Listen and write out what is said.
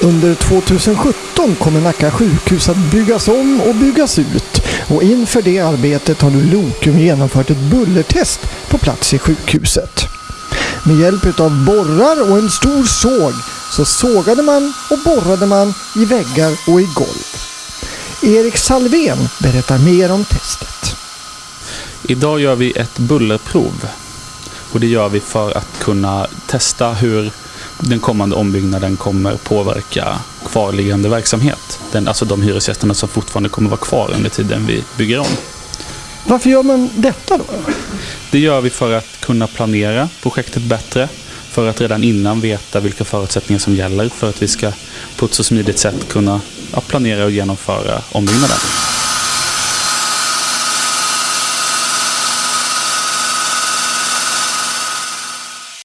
Under 2017 kommer Nacka sjukhus att byggas om och byggas ut och inför det arbetet har nu Lokum genomfört ett bullertest på plats i sjukhuset. Med hjälp av borrar och en stor såg så sågade man och borrade man i väggar och i golv. Erik Salvén berättar mer om testet. Idag gör vi ett bullerprov. Och det gör vi för att kunna testa hur den kommande ombyggnaden kommer påverka kvarliggande verksamhet. Den, alltså de hyresgästerna som fortfarande kommer vara kvar under tiden vi bygger om. Varför gör man detta då? Det gör vi för att kunna planera projektet bättre. För att redan innan veta vilka förutsättningar som gäller för att vi ska på ett så smidigt sätt kunna planera och genomföra ombyggnaden.